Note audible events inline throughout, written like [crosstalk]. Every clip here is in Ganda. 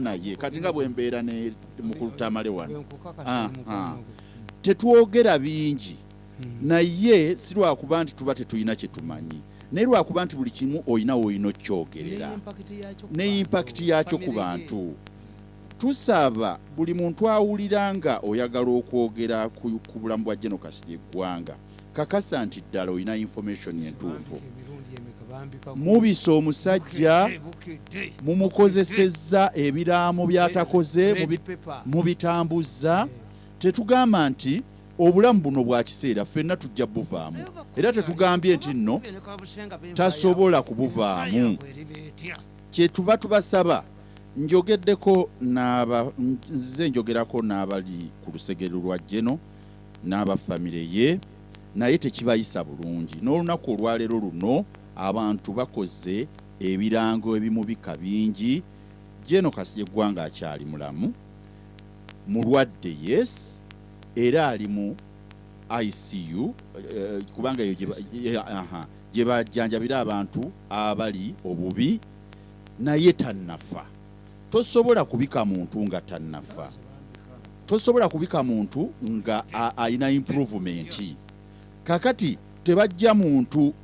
naye kati nga bwembeera ne mukulutamale wano. Tetwogera bingi. Mm. naye si lwakuba nti tuba tetulina kyetumanyi naye lwakuba nti buli kimu olina woolina okyogerera Ne impakiti yakyo ku bantu. tusaba buli muntu awulira nga oyagala okwogera ku bulamu bwa genokasi lyeggwanga kakasa nti ddala olina information entuufu mubisa omusajja mumukozesezza ebiraamo by'atakoze mubitambuzza tetugamba nti obulamu buno bwa kiseera ffenna tujja buvaamu. Era tetugambye nti nno tasobola kubuvaamu. Kyetuva tubasaba njogeddeko n'aba nze njogerako n'abali ku lusegero lwa jeno n'abafamire ye naye tekibayisa bulungi. N'olunaku olwaleero luno abantu bakoze ebirango ebimubika bingi. Jeno kasi yeggwanga akyali mulamu. Mulwadde yes era ali mu icu eh, kubanga eyo gye bajjanjabira abantu abali obubi naye tannafa. Tosobola kubika muntu nga tannafa. Tosobola kubika muntu nga alina improvement. Kakati tebajja muntu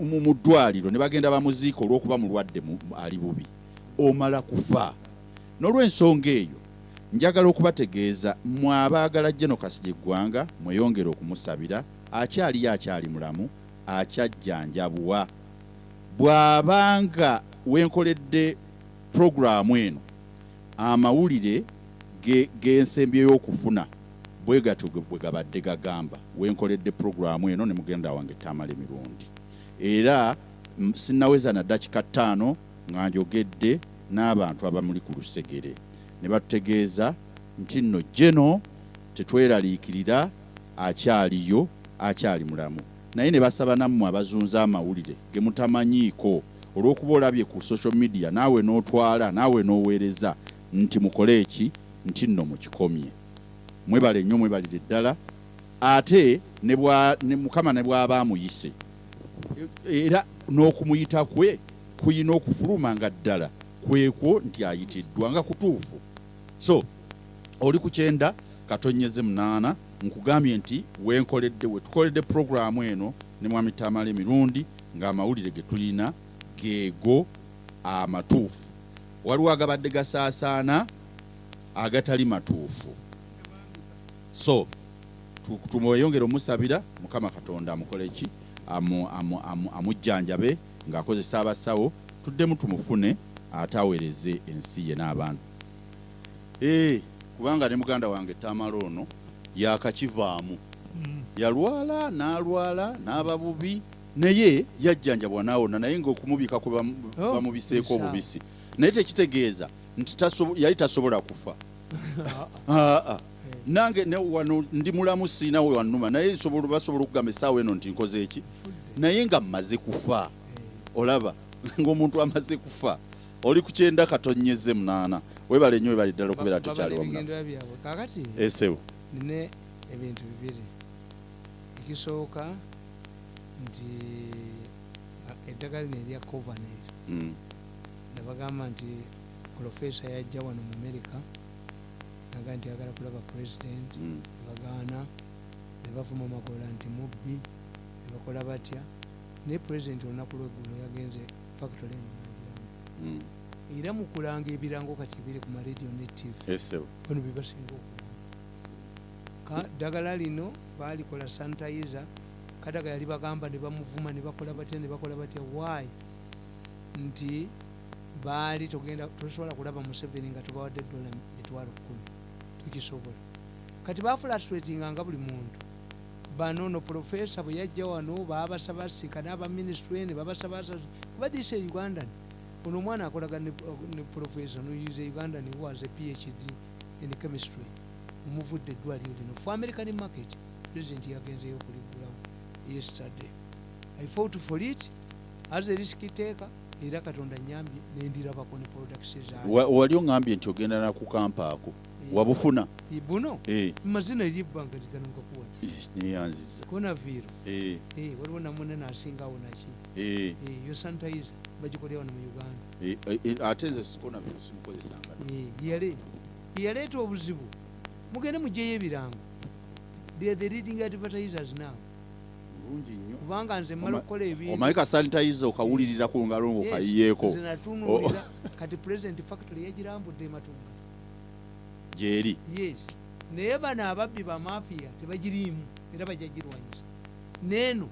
mu- ddwaliro ne bagenda bamuziika olw'okuba mulwadde mu- ali bubi omala kufa. N'olw'ensonga eyo njagala okubategeeza mwe abaagala genokasi lyeggwanga mweyongere okumusabira akyaliyo akyali mulamu akyajjanjabwa bw'abanga wenkoledde puroguramu eno amawulire ge- g'ensembi ey'okufuna bwe gatyo bwe gabadde gagamba. Wenkoledde puroguramu eno ne mugenda wange tamala emirundi era mm, sinnaweza na dakika ttaano nga njogedde n'abantu abamuli ku lusegere. Ne batutegeeza nti nno jeno tetweraliikirira akyaliyo akyali mulamu. Naye ne basaba nammwe abazunza amawulire ge mutamanyiiko olw'okuba olabye ku social media naawe n'otwala naawe n'oweereza nti mukole eki? Nti nno mukikomye. Mwebale nnyo mwebalire ddala. Ate ne mukama ne bw'aba amuyise era n'okumuyita kwe kuyina okufuluma nga ddala. Kwekwo nti ayitiddwa nga kutuufu. So oli ku kyenda katonyeze munaana nkugambye nti wenkoledde we tukoledde puroguramu eno ne mwami tamala emirundi ng'amawulire ge tulina geego amatuufu. Waliwo agabadde gasaasaana agatali matuufu. So tu- tumweyongere omusabira mukama katonda amukole ki amujjanjabe ng'akozesa abasawo tuddemu tumufune ate aweereze ensi ye n'abantu. Ee kubanga ne muganda wange tamala ono yakakivaamu yalwala n'alwala n'aba bubi naye yajjanjabwa naawona naye bamu- Oh, bamubiseeko obubisi. Naye tekitegeeza nti yali tasobola kufa. [laughs] Ah, ah. Nange ne wano ndi mulamu siina we wannuma naye nsobola- basobola okugamba essaawa eno nti nkoze eki? Naye nga mmaze kufa olaba [laughs] ng'omuntu amaze kufa oli ku kyenda katonyeze munaana. Webale nnyo webali ddala okubeera Ba- tekyali babala wamuna ebigendera byabwe. Kakati esewo nine ebintu bibiri. Ekisooka nti eddagala lino erya covaner Mm, nebagamba nti profesa yajja wano mu america naga nti agala kulaba president mm, nebagaana nebavuma amagolola nti mubbi nebakola batya. Naye president olunaku lweggulo yagenze factory eno nagiramu mm. era mu kulanga ebirango kati ebiri ku maradio ne tv bano bebasinga okulanga. Ddagala lino balikola sanitayiza kadaga yali bagamba ne bamuvuma ne bakola batya ne bakola batya. Why? Nti baali tosobola kulaba museveni nga tubawadde dola mitwalo kumi tukisobola kati bafulastratinganga buli muntu. Bano no profesa bwe yajja wano babasaba sika n'abaminisitule ne babasaba badise ugandan. Ono omwana akolaga ne, profesa noyuza ugandan who has a phd in chemistry. Omuvudde eddwaliro lino. For american market president yagenzeyo okuligulawo yesterday. I fought for it as a risk taker era katonda nyambye nendirabako ne products Wa- wali oŋŋambye nti ogenda nakukampa ako wabufuna. Buno Eh, mazina eryebbanga ligano nkakuwa neyanziza konaviro Eh, waliwo namunene asingawo naki? Eh, yo sanitayiza bagikolera wano mu uganda. Ate nze sikona bino simukozesanga Eh, yale yaleeta obuzibu. Mugende mugyeyo ebirango. They are the leading advertisers now. Bulungi nnyo. Kubanga nze mmala okukola ebintu. omanyi ka sanitayiza okawulirira ku ngalo natunuulira kati president factory yagirambudde ematunga gyeri yes. Naye bano ababbi bamafiya tebagiriimu era bajja girwanyisa neeno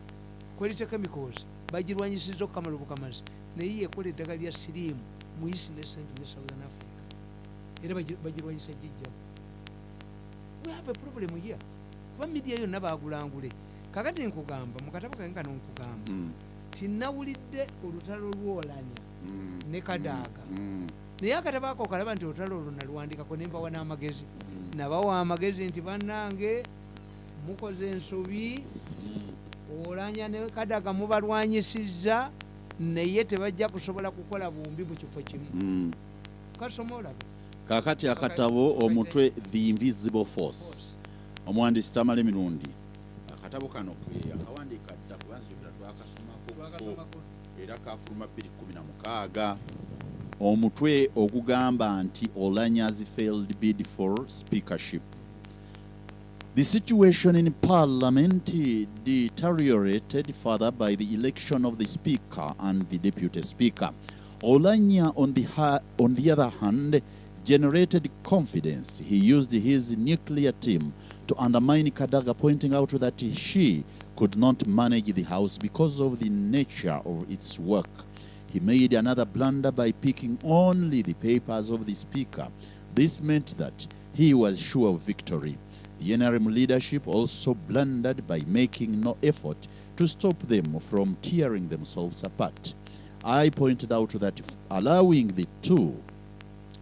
quality chemicals bagirwanyisiza okukamala obukamazi. Naye yekola eddagala lya siriimu mu east ne central ne southern africa. Era bagi- bagirwanyisa gijjamu we have a problem here. Kuba midiya yonna bagulangule kakati nkugamba mukatabo kange kano nkugamba Mm, tinawulidde olutalo lwolanya mm, ne kadaaga mm, naye akatabo ako okalaba nti olutalo olwo naluwandikako nembawa n'amagezi. Nabawa amagezi nti bannange mukoze ensobi olanya ne kadaga mubalwanyisizza naye tebajja kusobola kukola bumbi mu kifo kimu. Mm. kasoma olabe. Kaakati akatabo omutwe the invisible force. Omuwandiisi tamala emirundi akatabo kano akawandiika dda kubanza jogera twakasomako. Era kafuluma 216 omutwe ogugamba nti olanya's failed bid for speakership The situation in Parliament deteriorated further by the election of the Speaker and the Deputy Speaker. Olanya, on the, on the other hand, generated confidence. He used his nuclear team to undermine Kadaga, pointing out that she could not manage the House because of the nature of its work. He made another blunder by picking only the papers of the Speaker. This meant that he was sure of victory. The NRM leadership also blundered by making no effort to stop them from tearing themselves apart. I pointed out that allowing the two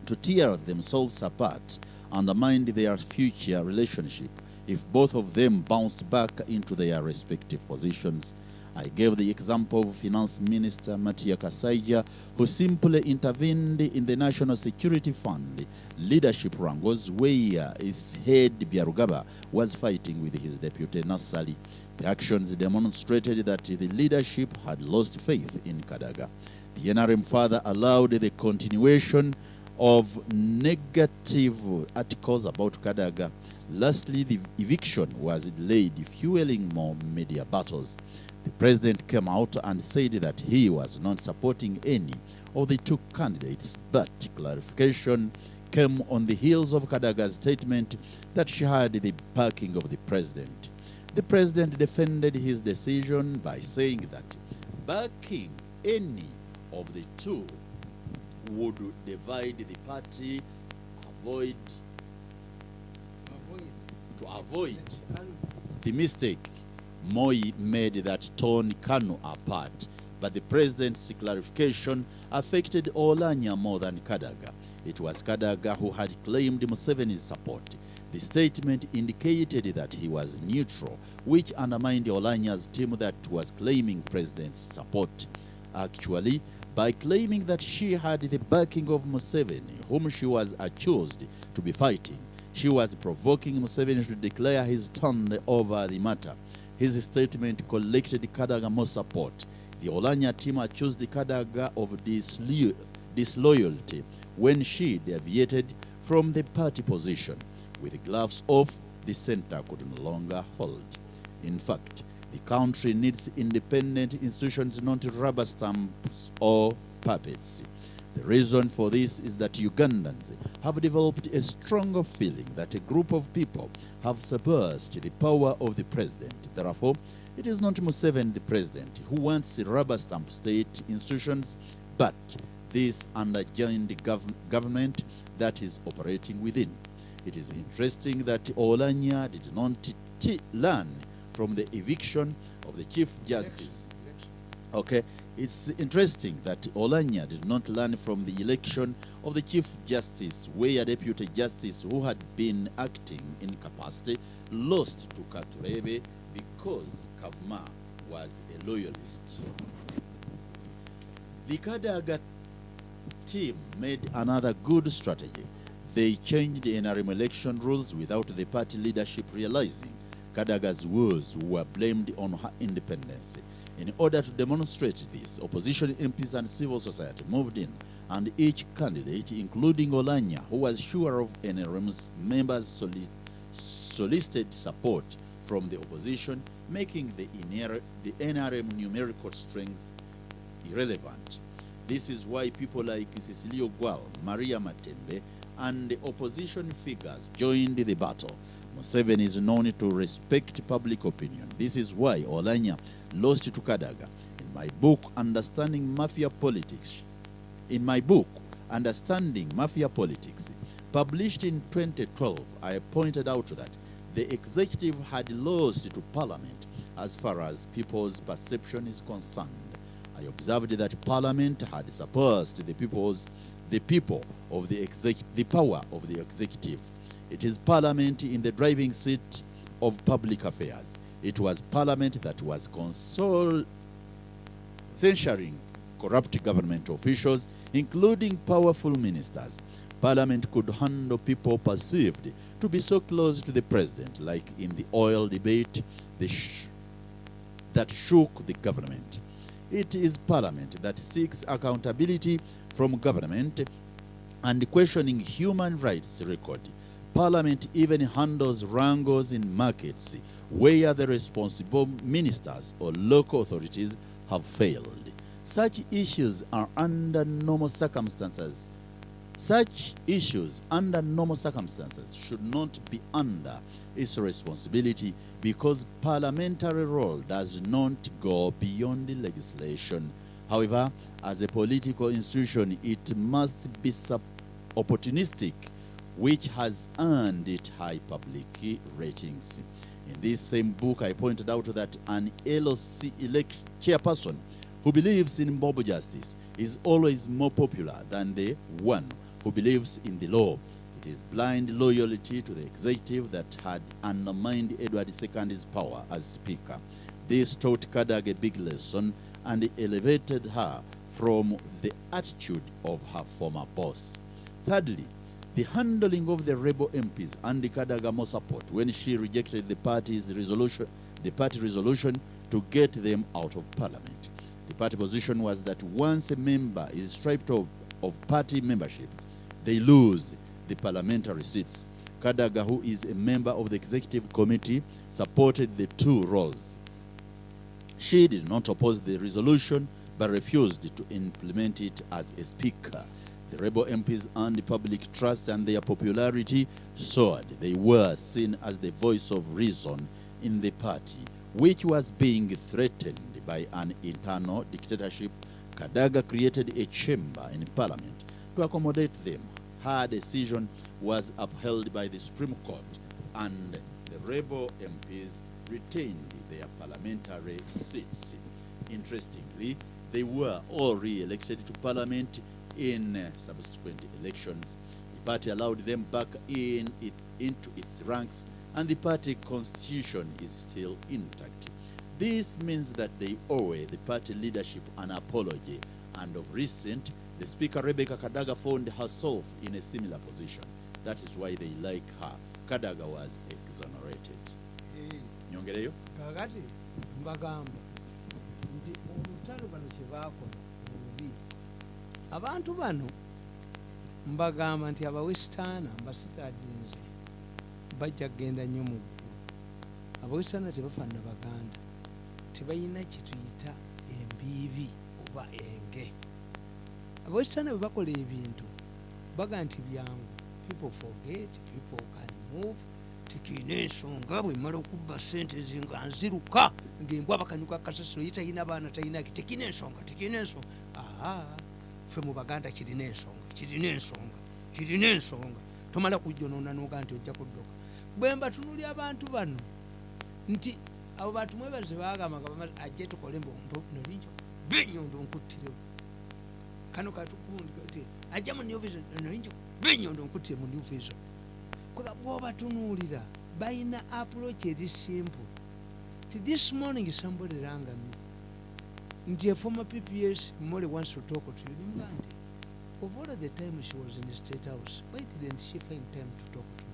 to tear themselves apart undermined their future relationship if both of them bounced back into their respective positions. I gave the example of Finance Minister Matia Kasaija, who simply intervened in the National Security Fund leadership wrangles where his head Biarugaba was fighting with his deputy Nassali. The actions demonstrated that the leadership had lost faith in Kadaga. The NRM further allowed the continuation of negative articles about Kadaga. Lastly, the eviction was delayed, fueling more media battles. The president came out and said that he was not supporting any of the two candidates, but clarification came on the heels of Kadaga's statement that she had the backing of the president. The president defended his decision by saying that backing any of the two would divide the party, avoid to avoid the mistake Moi made that torn Kanu apart, but the president's clarification affected Olanya more than Kadaga. It was Kadaga who had claimed Museveni's support. The statement indicated that he was neutral, which undermined Olanya's team that was claiming president's support. Actually, by claiming that she had the backing of Museveni, whom she was accused to be fighting, she was provoking Museveni to declare his stand over the matter. His statement collected Kadaga more support. The Olanya team accused Kadaga of dislo- disloyalty when she deviated from the party position. With gloves off, the center could no longer hold. In fact, the country needs independent institutions, not rubber stamps or puppets. The reason for this is that Ugandans have developed a stronger feeling that a group of people have subversed the power of the president. Therefore, it is not Museveni, the president, who wants rubber stamp state institutions, but this underjoined gov- government that is operating within. It is interesting that Olanya did not learn from the eviction of the Chief Justice. Okay, it's interesting that Olanya did not learn from the election of the Chief Justice, where Deputy Justice, who had been acting in capacity, lost to Katurebe because Kavma was a loyalist. The Kadaga team made another good strategy. They changed NRM election rules without the party leadership realizing Kadaga's woes were blamed on her independence. In order to demonstrate this, opposition MPs and civil society moved in, and each candidate, including Olanya, who was sure of NRM's members' soli- solicited support from the opposition, making the, the NRM numerical strength irrelevant. This is why people like Cecilio Gual, Maria Matembe, and the opposition figures joined the battle. Museveni is known to respect public opinion. This is why Olanya lost to Kadaga. In my book, Understanding Mafia Politics, in my book, Understanding Mafia Politics, published in 2012, I pointed out that the executive had lost to parliament as far as people's perception is concerned. I observed that parliament had surpassed the people's the people of the exec the power of the executive. It is parliament in the driving seat of public affairs. It was parliament that was console censuring corrupt government officials, including powerful ministers. Parliament could handle people perceived to be so close to the president, like in the oil debate sh- that shook the government. It is Parliament that seeks accountability from government and questioning human rights record. Parliament even handles wrangles in markets where the responsible ministers or local authorities have failed. Such issues are under normal circumstances. Such issues under normal circumstances should not be under its responsibility because parliamentary role does not go beyond the legislation. However, as a political institution, it must be opportunistic, which has earned it high public ratings. In this same book, I pointed out that an LOC elect chairperson who believes in mob justice is always more popular than the one who believes in the law. It is blind loyalty to the executive that had undermined Edward II's power as Speaker. This taught Kadag a big lesson and elevated her from the attitude of her former boss. Thirdly, the handling of the rebel MPs and the Kadagamo support when she rejected the party's resolution, the party resolution to get them out of parliament. The party position was that once a member is stripped of, of party membership, they lose the parliamentary seats. Kadaga, who is a member of the executive committee, supported the two roles. She did not oppose the resolution but refused to implement it as a speaker. The rebel MPs earned public trust and their popularity soared. They were seen as the voice of reason in the party, which was being threatened by an internal dictatorship. Kadaga created a chamber in parliament to accommodate them. Her decision was upheld by the Supreme Court, and the rebel MPs retained their parliamentary seats. Interestingly, they were all re-elected to parliament in uh, subsequent elections. The party allowed them back in it, into its ranks, and the party constitution is still intact. This means that they owe the party leadership an apology, and of recent, the Speaker Rebecca Kadaga found herself in a similar position. That is why they like her. Kadaga was exonerated. Nyongereyo? kakati mbagamba nti abantu bano mbagamba nti abawesitaana mbasitaadinze bajja kgenda nnyo mu ggulu abawesitaana tebafaanana baganda tebalina kyetuyita embiibi oba enge. Abawesitaana bwe bakola ebintu baga nti byangu people forget people can move tikirina ensonga bwemala okubba sente zi nga nziruka ngaembwa bakanyuka kasasiro ye talina baana talinaki tekirina ensonga tekirina ensonga. Aa ffe mu baganda kirina ensonga kirina ensonga kirina ensonga. Tomala kujjonoona noga nti ojja kudduka bwe mbatunuli abantu bano nti abo bantu mwebaze bagamba ajje tukole nolinjo benyondo nkuttirewo kano katukundi ajja mu new vision nolinjo benyondo nkuttire mu new vision. Bwobatunuulira balina approach eri simple. Ti this morning somebody ranga me nti a former pps mole wants to talk to you. Nimugande of all the time she was in the state house why didn't she find time to talk to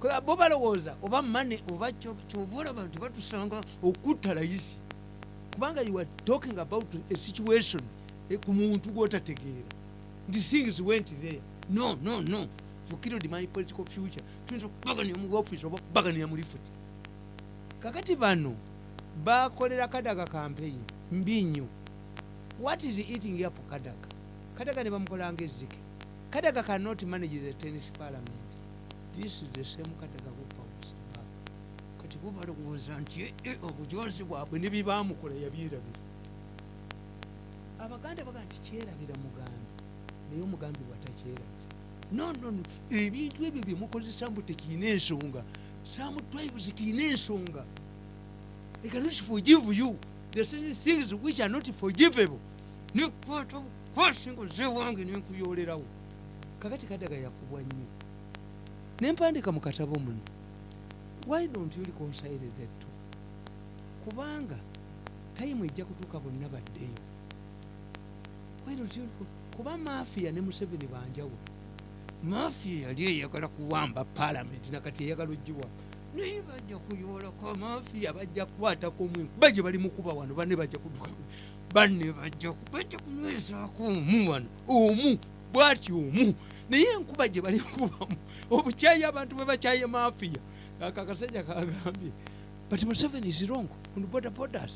kwega bo balowooza oba mane oba kyova olaba nti batusanga okutta layisi. Kubanga you are talking about a situation eh, ku muntu gwotategeera. Nti things went there. No no no. You killed my political future. Tuyinza okubaganira mu office oba okubaganira mu lifuti kakati bano bakolera kadaga campaign mbi nnyo what is eating up kadaga kadaga ne bamukolanga ezzike. Kadaga cannot manage the tennis parliament. This is the same kadaga wopawusaba kati bo balowooza nti eh, eh, obujozi bwabwe ne byebamukola yabyerabira abaganda baga nti kyerabira mugambi. Naye omugambi bwatakyerabira. No no no. Ebintu ebyo byemukozesa mbu tekiina ensonga. Samutwives kiina ensonga. Cannot forgive you there are certain things which are not forgivable. Nekwata kwasinga zewange nenkuyolerawo kakati kadaga yakubwa nnyo. Nempandika mu katabo muno. Why don't you reconcile the two kubanga time ejja kutuuka bonna baddeyo Why don't you- kuba mafiya ne museveni banjawulo. Mafiya yali eyagala kuwamba palamenti nakati eyagala ogiwa naye bajja kuyoolako mafiya bajja kukwatako omwe ba gye bali mukuba wano banne bajja kuduka banne bajja bajja kunywesaako omu wano. Omu bwati omu. Naye enkuba gye bali kubamu obukyayi abantu bwe bakyaye mafiya ako akasajja kagambye but museveni is wrong on boda bodas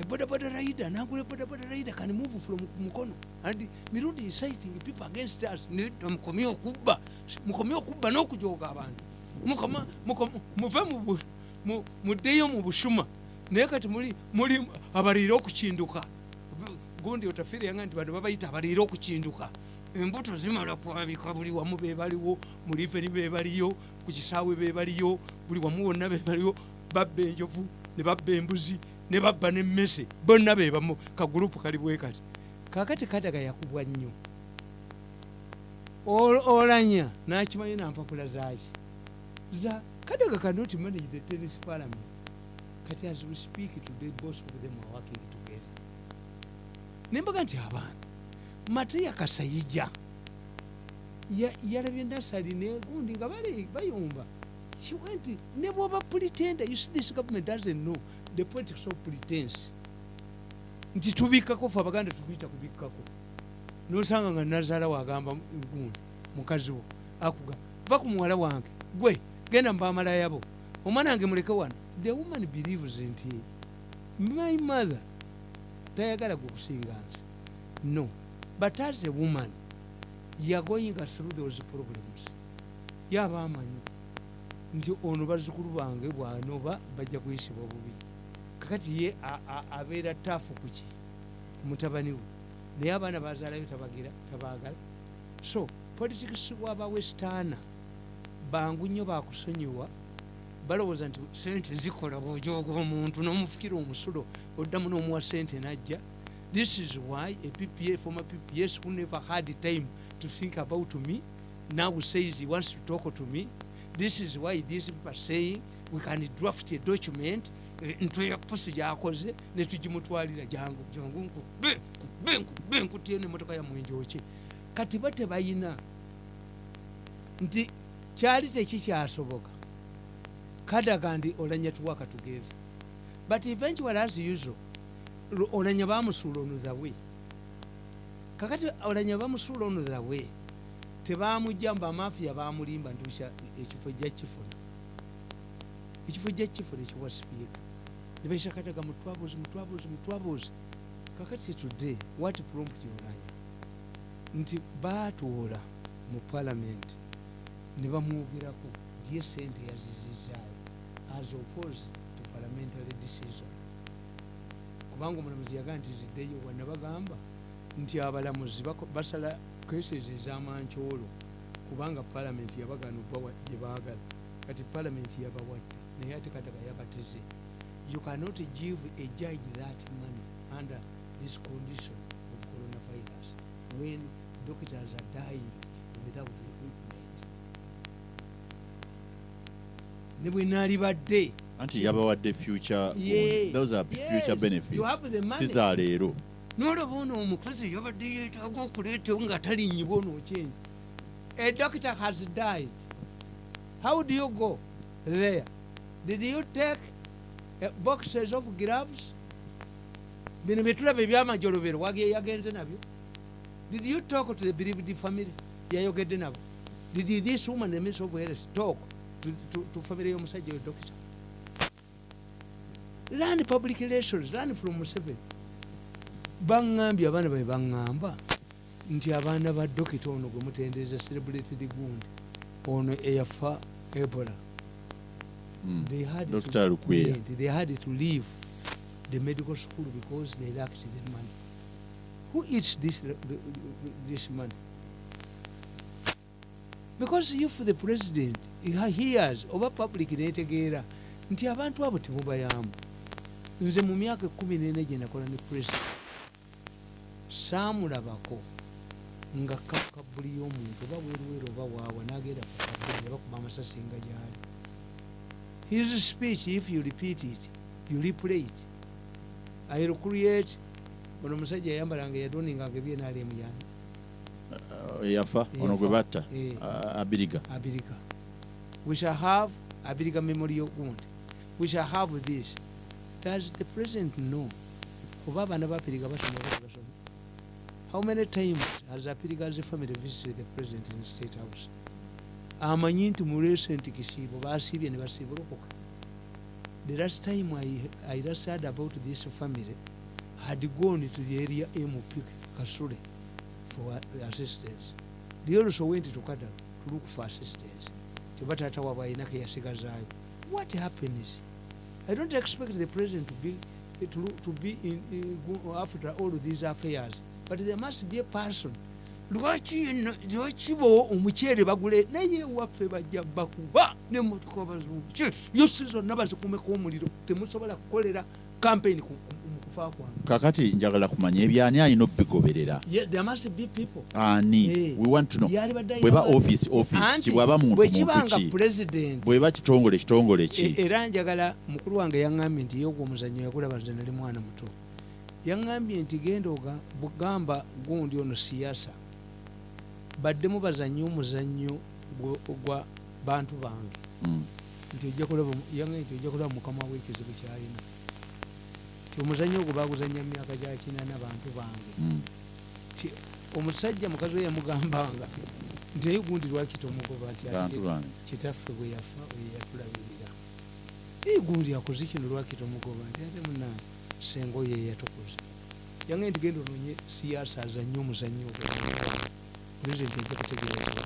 a boda boda rider nagula boda boda rider can move from mukono. And mirundi inciting people against us. Mukomye okubba mukomye okubba n'okujooga abantu muve mu bu- mu- muddeyo mu busuma naye kati muli muli abaliire okukinduka. Gundi otafiire yanga nti bano babayita abaliire okukinduka. Embuto zimala kwabika buli wamu bebaliwo mu liveri bebaliyo ku kisaawe bebaliyo buli wamu wonna bebaliyo babba enjovu ne babba embuzi ne babba nemmese bonna bebamu kagurupu kali bwe kati. Kakati kadaga yakubwa nnyo. Ol- olanya nakimanyi nampapula zaki za kadaga cannot manage the tennis parliament kati as we speak today both of them are working together. Nembaga nti abantu mateya kasayija ya- yalabye nasali negundi nga bali bayumba. She went ne bwoba pretender you see this government doesn't know the politics of pretense. Nti tubikkako fe abaganda tubiyita kubikkako nosanga nga nazaala wagamba gundi mukazi wo akuga va ku muwala wange gwe genda mubamalaya bo omwana wange muleke wano. The woman believes nti my mother. Tayagala gwe kusinga nsi no. But as a woman you're going through those problems. Yaba amanyi. Nti ono bazzukulu bange bwanoba bajja kuyisibwa bubi. Kakati ye abeera taafu kuki ku mutabani we. Naye abaana bazaalayo tabagira tabaagala so politics bwabawestaana bangu nnyo bakusonyiwa balowooza nti sente zikola bwojooga omuntu n'omufukira omusulo oddamu n'omuwa sente najja. This is why a ppa former pps who never had time to think about me now says he wants to talk to me. This is why these people are saying we can draft a document eh, ntwe ya pusi gyakoze netugimutwalira jangu jangu nkube nkutye nemotoka ya mwenjoki kati bo tebayina nti kyali tekikyasoboka kadaga ndi olanya tuwaka together but eventually as usual olanya bamusuula ono the way. Kakati olanya bamusuula ono the way tebamujja mbu amafiya bamulimba ntusha ekifo jja kifuna. Ekifo jja kifuna ekiwa sipiika nebaisa kadaga mutwabuzi mutwabuzi mutwabuzi kakati today what prompt olanya nti baatoola mu palamenti ne bamwogerako gye sente yazizizaayo as opposed to parliamentary decision. Kubanga omulamuzi yagaa nti ziddeyo wana bagamba nti abalamuzi basala cases ez'amankyolo kubanga palamenti yabagana obawa gye baagala kati palamenti yabawadde naye ate kadaga yabateze. You cannot give a judge that money under this condition of coronavirus when doctors are dying without ne bwe naalibadde. Anti yabawadde future Yeah. those are Yes, future you benefits. have the money. si za leero. Nolaba ono omukazi yabadde yeetaaga okuleetawo nga talinyibwa onokyenyi a doctor has died. How do you go there? Did you take uh, boxes of gloves? Bino byetulaba ebyamajolobero wagiye yagenze nabyo. Did you talk to the bereaved family? Yayogedde nabo. Did this woman minister of health talk family y'omusajja oyo doctor. Learn public relations learn from Museveni. Baŋŋambye abaana bae baŋŋamba nti abaana ba dokita ono gwe mutendereza celebrated gundi ono eyafa ebola. Mm. they had to, they had to leave the medical school because they lacked the money. Who eats this, this money? Because if the president hears oba public netegeera nti abantu abo temubayamba nze mu myaka ekumi nene gye nakola ne president saamulabako nga kabuli y'omuntu oba bweruweru oba waawa nagenda ku kabuli yabakuba amasasi nga gyali. His speech if you repeat it you replay it. I'll create ono omusajja yayambalanga yadoninganga ebyenalemu yani eyafa ono gwe batta Eh. abiriga. Abirika we shall have a abirika memorial gundi we shall have this. Does the president know? How many times has apiriga's family visited the president in the state house? Amanyi nti mu recent kisiibo basiibye ne the last time I, I just heard about this family had gone to the area mp kasule for assistance. They also went to Kadaga to look for assistance kyeba taata waabwe ayinako yasigazaayo what happens i don't expect the president to be, to, to be in, go after all these affairs but there must be a person. Lwaki bo omuceere bagule naye waffe bajja bakuba nemotoka bazungu yose zonna bazikumeko omuliro temusobola kukolera campaign ku- ku- mu kufa kwange. Kakati njagala kumanya ebyani alina obigoberera ani? We want to know. Yali badde bweba office office Anti kibwaba muntu bwe muntu kibanga ki? president. Bweba kitongole kitongole E- ki era njagala mukulu wange yaŋŋambye nti yogwa omuzannyo yakulaba nze nali mwana muto. Yaŋŋambye nti genda bugamba gundi ono siyasa baddemu bazannye omuzannyo gwa- bantu bange. Mm. nti ojja kulaba mukama w'ekizibu kyalina omuzannyo ogwo baguzannya mu myaka gya kinana bantu bange. Mm. ti omusajja mukazi we yamugambanga nti naye gundi lwaki tomugoba? Nti kitaffe bwe yafa oyo yatulabirira naye gundi akoze kino lwaki tomugoba? Nti ate munange senga oyo eyatukuza yange nti genda ononye siyasa azanye omuzannyo ogwo. Pulezidenti ojja kutegeera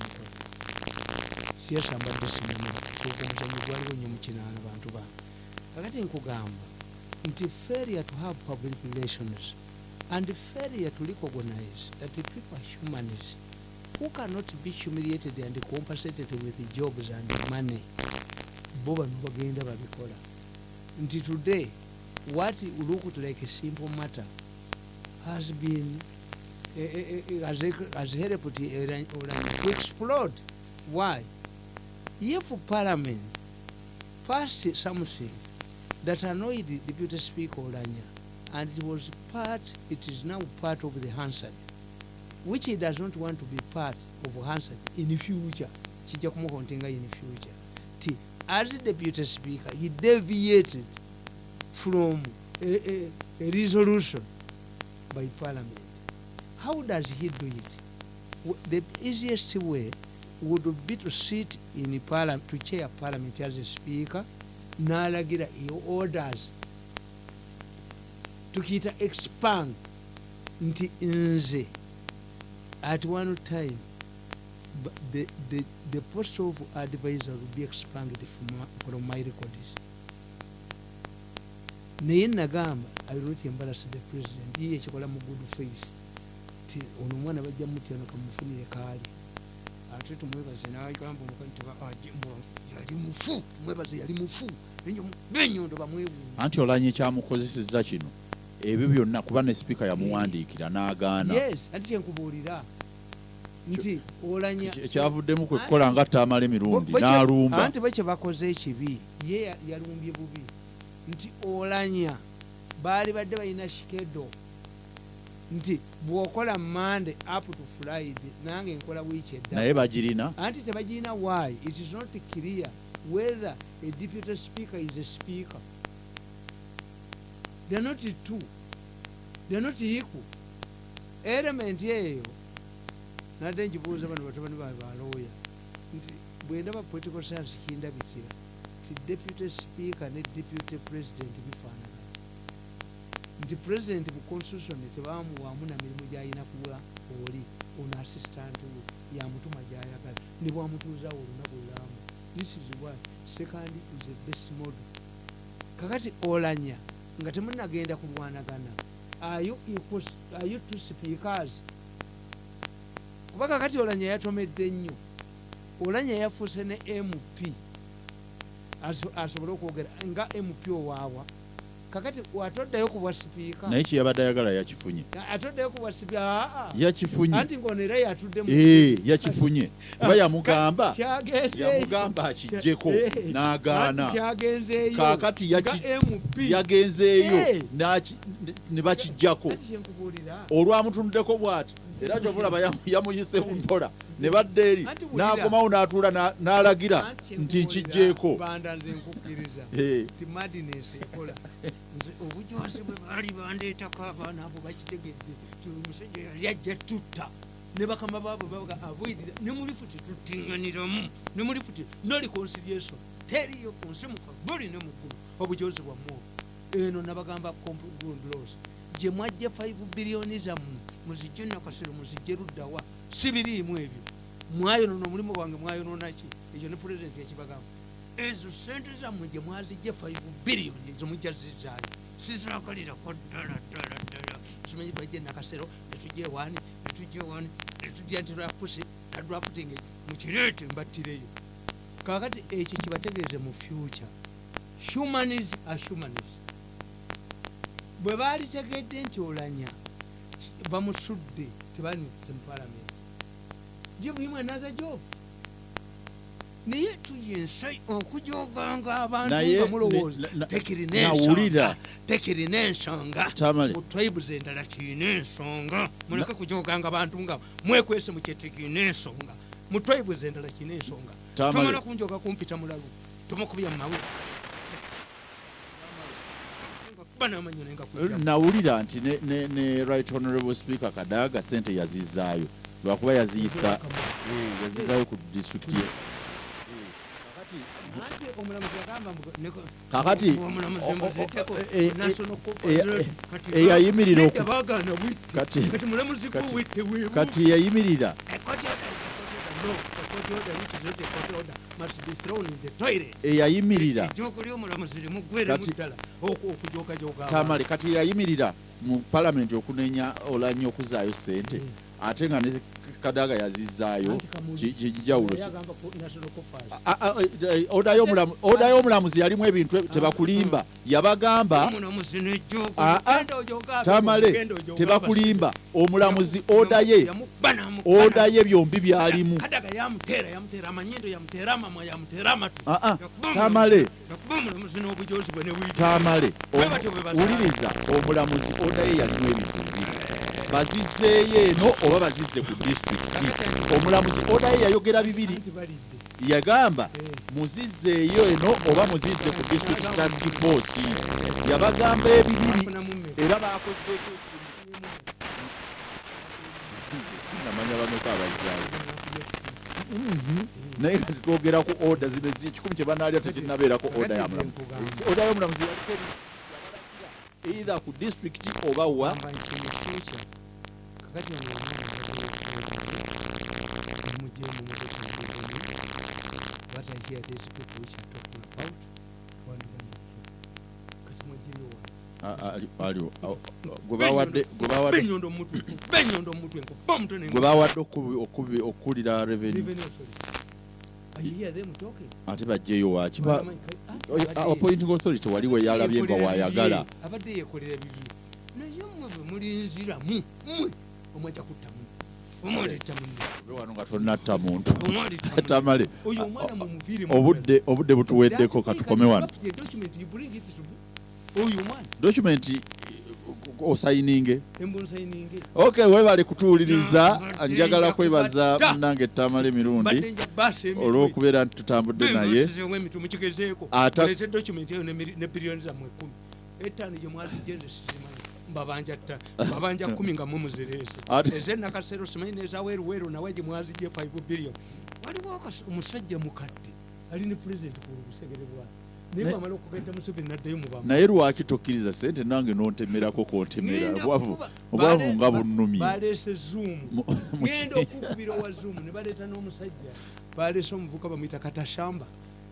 siyasa mbadde simanyi kuba omuzannyo gwaliwo nnyo mu kinaana bantu bange. Kakati nkugamba nti failure to have public relations and failure to recognize that the people are humans who cannot be humiliated and compensated with jobs and money. Bo bano babikola nti today what looked like a simple matter has been eh, eh, has, has helped Iran to explode. Why? If parliament passed something that annoyed the deputy speaker Olanya and it was part it is now part of the Hansard which he does not want to be part of Hansard. In the future kijja kumuhontinga in the future. Ti as deputy speaker he deviated from a, a, a resolution by parliament. How does he do it? The easiest way would be to sit in parliament to chair parliament as a speaker n'alagira orders. Tukiyita expand nti nze. At one time the, the, the post of advisor will be expanded from, my- from my records naye nagamba i will not embarrass the president yiye ekikola mu good face ti ono omwana bajja mutyano kamufunire kaali. Ate tumwebaze nagamba omukazi tiba aje mbwa- yali mufu tumwebaze yali mufu. Benyondo bamwewuunya anti olanye kyamukozesezza kino. Ebyo byonna kuba ne sipiika yamuwandiikira n'agaana. Yes anti kyenkubuulira. Nti olanya ekyavuddemu kwe kukola nga tamala emirundi n'alumba. anti bo kye bakoze ekibi ye ya- yalumbye bubi. Nti olanya baali badde balina shikedo nti bw'okola mande up to friday nange nkola wiiki edda naye bagirina. Anti tebagirina why? It is not clear whether a deputy speaker is a speaker. They are not two. They're not equal. Element eyo nadde njibuuza bano batabani bawe balooya nti bwendaba political science kindabikira ti deputy speaker ne deputy president bifaanana nti president mu constitution tebamuwaamu na mirimu gyalina kuwa oli ono assistant we yamutuma gyayagala. Ne bwamutuuzawo olunaku lulamu this is why second is the best model. Kakati olanya nga temunagenda kulwanagana you two speakers? Kuba kakati olanya yatomedde nnyo olanya yafuuse ne mp aso- asobole okwogera nga mp owaawa kakati atoddayo ku bwa sipiika naye kyeyabadde ayagala yakifunye. Atoddayo ku bwa sipiika yakifunye. Anti ngaono era yatudde ee yakifunye. Kuba yamugamba? kyagenzeeyo yamugamba akijjeko Eh, n'agaana. kaakati yagenzeeyo Eh. ne bakijjako. Olwamutunduddeko bw'ati. Era gyomulaba yamu- yamuyise mpola ne badda eri n'akomawo n'atuula na- n'alagira nti nkijjeeko [laughs] Eh, obujosi bwe baali bandeetako abaana abo bakitegedde ti omusajja yali ajja tutta. Ne bakama baabwe babaga avoidira. Ne mulifu tetuttiŋŋaniramu ne mulifu no reconciliation teriyo ku nsi muka buli ne muggulu obujozi bwammwe obwo. eno nabagamba gye mwajja 5 biliyoni zammwe muzijje nakasero muzijje luddawa si biriimu ebyo. Mwayonona omulimu gwange mwayononaki ekyo ne pulezidenti yakibagamba. Ezo sente zammwe gye mwazijje 5 biliyoni ezo mujja zizaayo sizirakalirako ddala ddala ddala. Simanyi bajje nakasero netujja ewaani netujja ewaani netujja nti lwafusi nadwafutinge mukireete mbattireyo. Kakati ekyo kibategeeze mu future. Humanis are humanis bwe baalitegedde nti olanya bamusudde tebanize mu palamenti give him another job naye tuyensa okujoganga abantu Naye nga mulowooza ne- na- tekirina nawulira. ensonga mu tribes endala kirina ensonga. Muleke kujoganga abantu nga mwekwese mu kyetekirina ensonga. Mu tribes endala kirina ensonga. Tomala kunjoga kumpita mulalu tomukubya mu nenga nawulira nti ne, ne, ne right honorable speaker kadaga sente yazizaayo lwakuba yaziyisa Eh, yazizaayo ku district ye. Kakati, eyayimirira. Kati- kati eyayimirira okujoogajoga abantu. tamale kati yayimirira mu palamenti okunenya olanya okuzaayo sente Mm. Ate nga ne kadaga ki- kijawulo oda y'omulamu- oda y'omulamuzi yalimu ebintu e- tebakulimba. Yabagamba Omulamuzi n'ejjoogo, Ah, ah, tamale tebakulimba. Omulamuzi oda ye oda ye byombi byalimu. Ah, ah, tamale. tamale. Wuliriza omulamuzi oda ye yalimu ebintu bibiri bazizzeeyo eno oba bazizze ku disitulikiti omulamuzi oda ye yayogera bibiri. Yagamba muzizzeeyo eno oba muzizze ku district task force. Yabagamba ebibiri era bakozeeko namanya bameka abazaayo naye kati twogera ku oda zibe zi- ekikumi kye banaalya tekinnabeerako oda ya mulamu oda y'omulamuzi yaliko either ku district oba wa kakati ono omwana mujemu what I hear these people which are talking about twandiga kati mwajeyo wansi A- a- ali- aliwo awo- gwe bawadde gwe bawadde okubi- okubi- okuwulira revenue. I hear them talking. ate bajjeyo waki Ba- Bagamanyi kale, ah, oyo- abadde- appointing authority waliwo yalabye nga wayagala abadde yeekolera bibye naye mmwe bwe mulinziramu mmwe omwajja kutta munne tonnatta muntu. Tamale obudde obudde butuweddeko katukome wano. omwana. Document osayininge ok webale kutuwuliriza njagala kwebaza munange tamale mirundi mbadde nja baasa emitwe. olw'okubeera nti tutambudde naye. etaano gye mbabanja tta mbabanja [laughs] kumi nga mumuzireese Ate- ezenakasero simanyi nezaweruweru nawe gye mwazijje 5 billion. Waliwo omusajja mukadde ali ne pulezidenti ku busegere bwayo naye lwaki tokkiriza sente nange nontemerako kontemera Ngenda obwavu nga bunnumye. baleese zoom. Mu- [laughs] mu- genda okukubira owa zoom ne baleeta n'omusajja. Baleese omuvuka bamwita katashamba.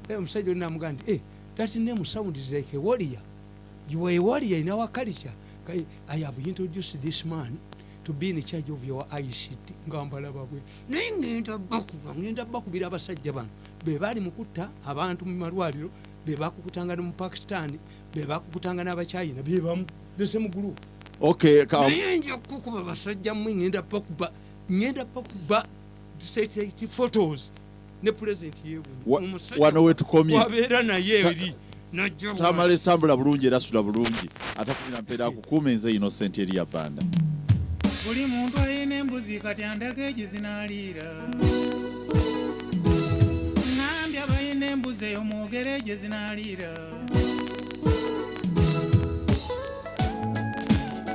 Eh, omusajja oli namugaa nti "Eh, that name sounds like a warrior. You are a warrior in our culture I have introduced this man to be in charge of your ict nga mbalaba bwe. Naye ngenda bakuba ngenda bakubira abasajja bano. Be baali mukutta abantu mu malwaliro be bakukutanga ne mu pakistan be bakukutanga n'abachina be bamu lese mu group okay ka- naye nja kukuba basajja mmwe ngenda bakuba ngenda bakuba satellite photos ne president Wa- wano wetukomye wabeera naye Ta- eri tamale tambula bulungi era sula bulungi. Atakumira mpeera akukuuma enze innocent eri ya banda buli muntu alina embuzi kati andaga egi zinaliira ŋambye abalina embuzi eyo mwogere gye zinaliira